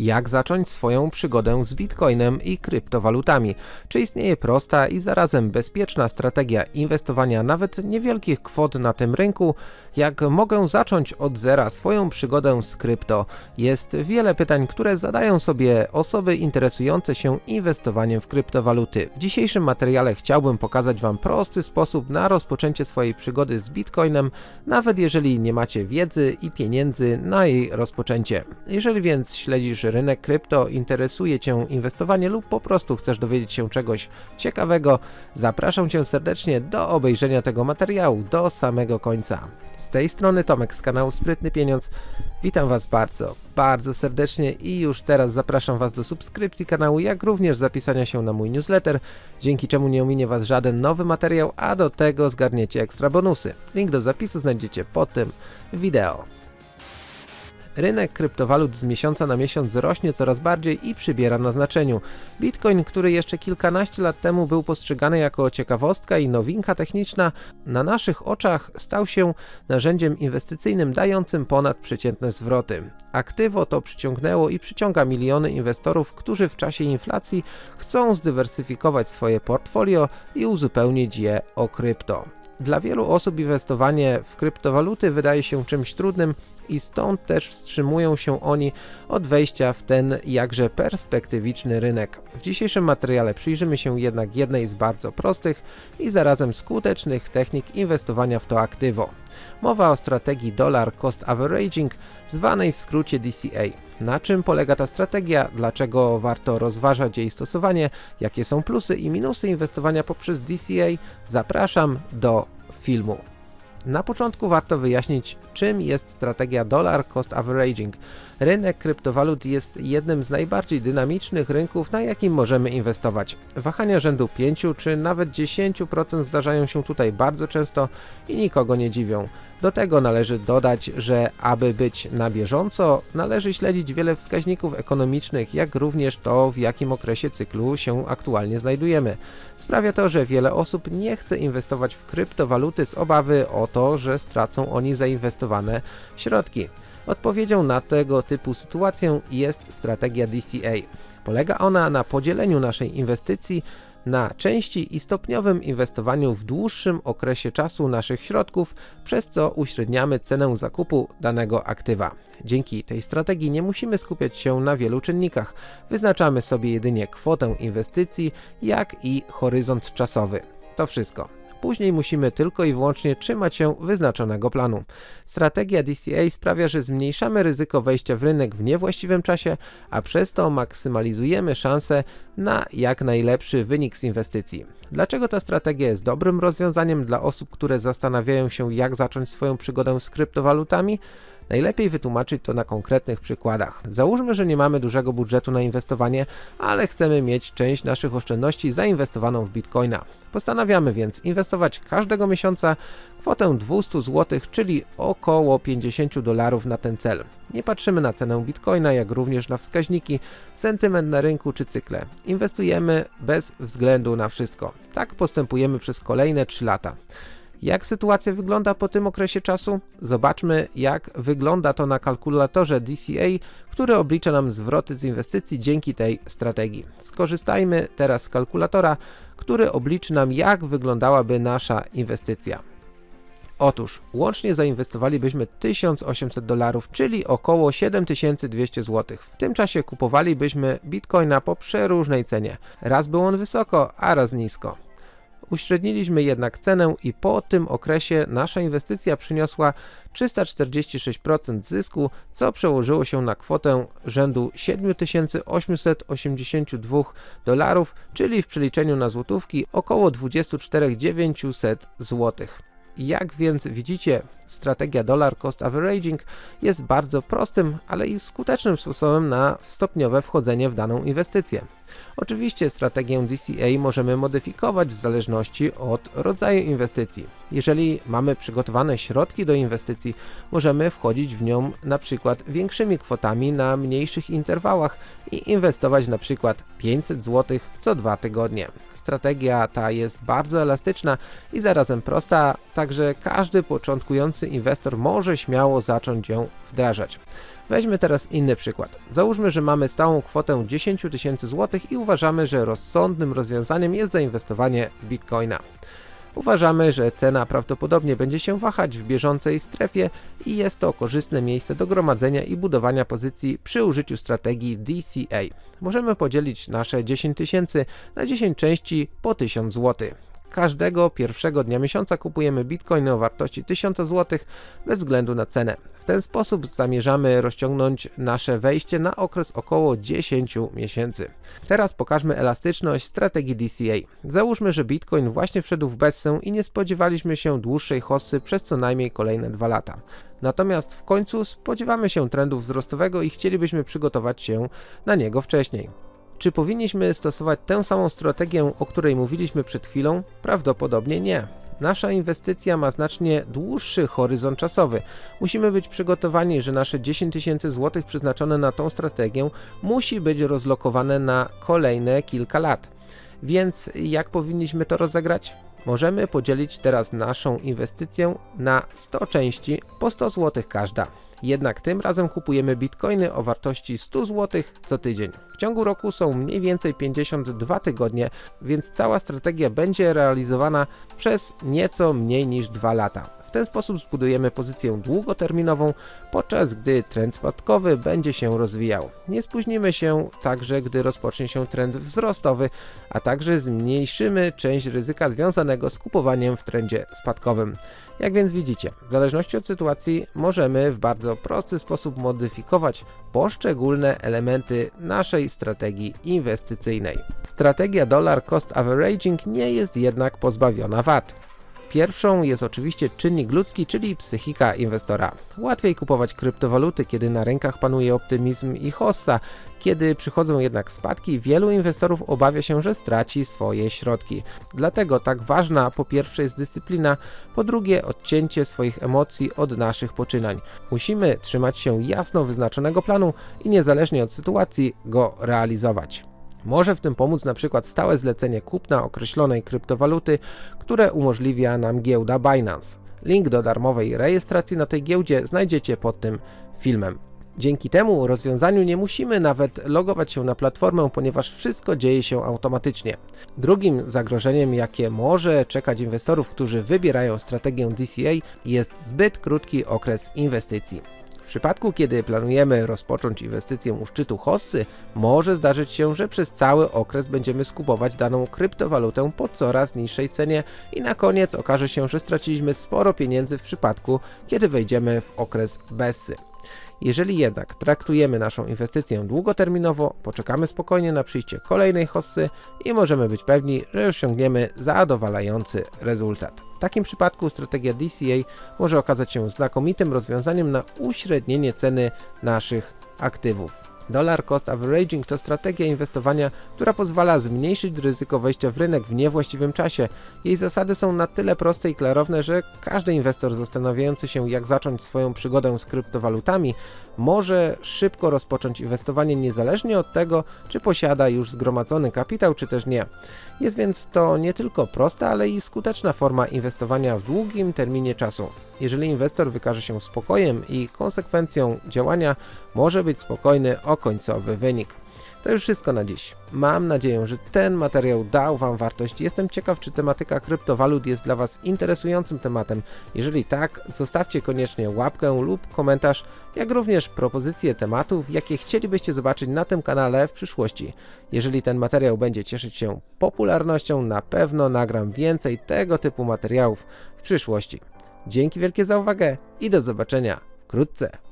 Jak zacząć swoją przygodę z bitcoinem i kryptowalutami? Czy istnieje prosta i zarazem bezpieczna strategia inwestowania nawet niewielkich kwot na tym rynku? Jak mogę zacząć od zera swoją przygodę z krypto? Jest wiele pytań, które zadają sobie osoby interesujące się inwestowaniem w kryptowaluty. W dzisiejszym materiale chciałbym pokazać Wam prosty sposób na rozpoczęcie swojej przygody z bitcoinem, nawet jeżeli nie macie wiedzy i pieniędzy na jej rozpoczęcie. Jeżeli więc śledzisz rynek krypto, interesuje Cię inwestowanie lub po prostu chcesz dowiedzieć się czegoś ciekawego, zapraszam Cię serdecznie do obejrzenia tego materiału do samego końca. Z tej strony Tomek z kanału Sprytny Pieniądz. Witam Was bardzo, bardzo serdecznie i już teraz zapraszam Was do subskrypcji kanału, jak również zapisania się na mój newsletter, dzięki czemu nie ominie Was żaden nowy materiał, a do tego zgarniecie ekstra bonusy. Link do zapisu znajdziecie pod tym wideo. Rynek kryptowalut z miesiąca na miesiąc rośnie coraz bardziej i przybiera na znaczeniu. Bitcoin, który jeszcze kilkanaście lat temu był postrzegany jako ciekawostka i nowinka techniczna, na naszych oczach stał się narzędziem inwestycyjnym dającym ponadprzeciętne zwroty. Aktywo to przyciągnęło i przyciąga miliony inwestorów, którzy w czasie inflacji chcą zdywersyfikować swoje portfolio i uzupełnić je o krypto. Dla wielu osób inwestowanie w kryptowaluty wydaje się czymś trudnym i stąd też wstrzymują się oni od wejścia w ten jakże perspektywiczny rynek. W dzisiejszym materiale przyjrzymy się jednak jednej z bardzo prostych i zarazem skutecznych technik inwestowania w to aktywo. Mowa o strategii Dollar Cost Averaging, zwanej w skrócie DCA. Na czym polega ta strategia, dlaczego warto rozważać jej stosowanie, jakie są plusy i minusy inwestowania poprzez DCA, zapraszam do filmu. Na początku warto wyjaśnić, czym jest strategia Dollar Cost Averaging. Rynek kryptowalut jest jednym z najbardziej dynamicznych rynków, na jakim możemy inwestować. Wahania rzędu 5 czy nawet 10% zdarzają się tutaj bardzo często i nikogo nie dziwią. Do tego należy dodać, że aby być na bieżąco, należy śledzić wiele wskaźników ekonomicznych, jak również to, w jakim okresie cyklu się aktualnie znajdujemy. Sprawia to, że wiele osób nie chce inwestować w kryptowaluty z obawy o to, że stracą oni zainwestowane środki. Odpowiedzią na tego typu sytuację jest strategia DCA. Polega ona na podzieleniu naszej inwestycji na części i stopniowym inwestowaniu w dłuższym okresie czasu naszych środków, przez co uśredniamy cenę zakupu danego aktywa. Dzięki tej strategii nie musimy skupiać się na wielu czynnikach. Wyznaczamy sobie jedynie kwotę inwestycji, jak i horyzont czasowy. To wszystko. Później musimy tylko i wyłącznie trzymać się wyznaczonego planu. Strategia DCA sprawia, że zmniejszamy ryzyko wejścia w rynek w niewłaściwym czasie, a przez to maksymalizujemy szanse na jak najlepszy wynik z inwestycji. Dlaczego ta strategia jest dobrym rozwiązaniem dla osób, które zastanawiają się jak zacząć swoją przygodę z kryptowalutami? Najlepiej wytłumaczyć to na konkretnych przykładach. Załóżmy, że nie mamy dużego budżetu na inwestowanie, ale chcemy mieć część naszych oszczędności zainwestowaną w bitcoina. Postanawiamy więc inwestować każdego miesiąca kwotę 200 zł, czyli około 50 dolarów na ten cel. Nie patrzymy na cenę bitcoina, jak również na wskaźniki, sentyment na rynku czy cykle. Inwestujemy bez względu na wszystko. Tak postępujemy przez kolejne 3 lata. Jak sytuacja wygląda po tym okresie czasu? Zobaczmy jak wygląda to na kalkulatorze DCA, który oblicza nam zwroty z inwestycji dzięki tej strategii. Skorzystajmy teraz z kalkulatora, który obliczy nam jak wyglądałaby nasza inwestycja. Otóż łącznie zainwestowalibyśmy 1800 dolarów, czyli około 7200 zł. W tym czasie kupowalibyśmy bitcoina po przeróżnej cenie. Raz był on wysoko, a raz nisko. Uśredniliśmy jednak cenę i po tym okresie nasza inwestycja przyniosła 346% zysku, co przełożyło się na kwotę rzędu 7882 dolarów, czyli w przeliczeniu na złotówki około 24 900 złotych. Jak więc widzicie, strategia Dollar Cost Averaging jest bardzo prostym, ale i skutecznym sposobem na stopniowe wchodzenie w daną inwestycję. Oczywiście strategię DCA możemy modyfikować w zależności od rodzaju inwestycji. Jeżeli mamy przygotowane środki do inwestycji, możemy wchodzić w nią na przykład większymi kwotami na mniejszych interwałach i inwestować na przykład 500 zł co dwa tygodnie. Strategia ta jest bardzo elastyczna i zarazem prosta, także każdy początkujący inwestor może śmiało zacząć ją wdrażać. Weźmy teraz inny przykład. Załóżmy, że mamy stałą kwotę 10 tysięcy złotych i uważamy, że rozsądnym rozwiązaniem jest zainwestowanie w bitcoina. Uważamy, że cena prawdopodobnie będzie się wahać w bieżącej strefie i jest to korzystne miejsce do gromadzenia i budowania pozycji przy użyciu strategii DCA. Możemy podzielić nasze 10 tysięcy na 10 części po 1000 zł. Każdego pierwszego dnia miesiąca kupujemy bitcoiny o wartości 1000 zł bez względu na cenę. W ten sposób zamierzamy rozciągnąć nasze wejście na okres około 10 miesięcy. Teraz pokażmy elastyczność strategii DCA. Załóżmy, że bitcoin właśnie wszedł w bessę i nie spodziewaliśmy się dłuższej hossy przez co najmniej kolejne 2 lata. Natomiast w końcu spodziewamy się trendu wzrostowego i chcielibyśmy przygotować się na niego wcześniej. Czy powinniśmy stosować tę samą strategię, o której mówiliśmy przed chwilą? Prawdopodobnie nie. Nasza inwestycja ma znacznie dłuższy horyzont czasowy. Musimy być przygotowani, że nasze 10 tysięcy złotych przeznaczone na tą strategię musi być rozlokowane na kolejne kilka lat. Więc jak powinniśmy to rozegrać? Możemy podzielić teraz naszą inwestycję na 100 części po 100 zł każda. Jednak tym razem kupujemy bitcoiny o wartości 100 zł co tydzień. W ciągu roku są mniej więcej 52 tygodnie, więc cała strategia będzie realizowana przez nieco mniej niż 2 lata. W ten sposób zbudujemy pozycję długoterminową, podczas gdy trend spadkowy będzie się rozwijał. Nie spóźnimy się także, gdy rozpocznie się trend wzrostowy, a także zmniejszymy część ryzyka związanego z kupowaniem w trendzie spadkowym. Jak więc widzicie, w zależności od sytuacji możemy w bardzo prosty sposób modyfikować poszczególne elementy naszej strategii inwestycyjnej. Strategia Dollar Cost Averaging nie jest jednak pozbawiona wad. Pierwszą jest oczywiście czynnik ludzki, czyli psychika inwestora. Łatwiej kupować kryptowaluty, kiedy na rynkach panuje optymizm i hossa. Kiedy przychodzą jednak spadki, wielu inwestorów obawia się, że straci swoje środki. Dlatego tak ważna po pierwsze jest dyscyplina, po drugie odcięcie swoich emocji od naszych poczynań. Musimy trzymać się jasno wyznaczonego planu i niezależnie od sytuacji go realizować. Może w tym pomóc na przykład stałe zlecenie kupna określonej kryptowaluty, które umożliwia nam giełda Binance. Link do darmowej rejestracji na tej giełdzie znajdziecie pod tym filmem. Dzięki temu rozwiązaniu nie musimy nawet logować się na platformę, ponieważ wszystko dzieje się automatycznie. Drugim zagrożeniem, jakie może czekać inwestorów, którzy wybierają strategię DCA jest zbyt krótki okres inwestycji przypadku, kiedy planujemy rozpocząć inwestycję u szczytu hossy, może zdarzyć się, że przez cały okres będziemy skupować daną kryptowalutę po coraz niższej cenie i na koniec okaże się, że straciliśmy sporo pieniędzy w przypadku, kiedy wejdziemy w okres bessy. Jeżeli jednak traktujemy naszą inwestycję długoterminowo, poczekamy spokojnie na przyjście kolejnej hossy i możemy być pewni, że osiągniemy zadowalający rezultat. W takim przypadku strategia DCA może okazać się znakomitym rozwiązaniem na uśrednienie ceny naszych aktywów. Dollar Cost Averaging to strategia inwestowania, która pozwala zmniejszyć ryzyko wejścia w rynek w niewłaściwym czasie. Jej zasady są na tyle proste i klarowne, że każdy inwestor zastanawiający się jak zacząć swoją przygodę z kryptowalutami może szybko rozpocząć inwestowanie niezależnie od tego, czy posiada już zgromadzony kapitał, czy też nie. Jest więc to nie tylko prosta, ale i skuteczna forma inwestowania w długim terminie czasu. Jeżeli inwestor wykaże się spokojem i konsekwencją działania, może być spokojny o końcowy wynik. To już wszystko na dziś. Mam nadzieję, że ten materiał dał Wam wartość. Jestem ciekaw, czy tematyka kryptowalut jest dla Was interesującym tematem. Jeżeli tak, zostawcie koniecznie łapkę lub komentarz, jak również propozycje tematów, jakie chcielibyście zobaczyć na tym kanale w przyszłości. Jeżeli ten materiał będzie cieszyć się popularnością, na pewno nagram więcej tego typu materiałów w przyszłości. Dzięki wielkie za uwagę i do zobaczenia wkrótce.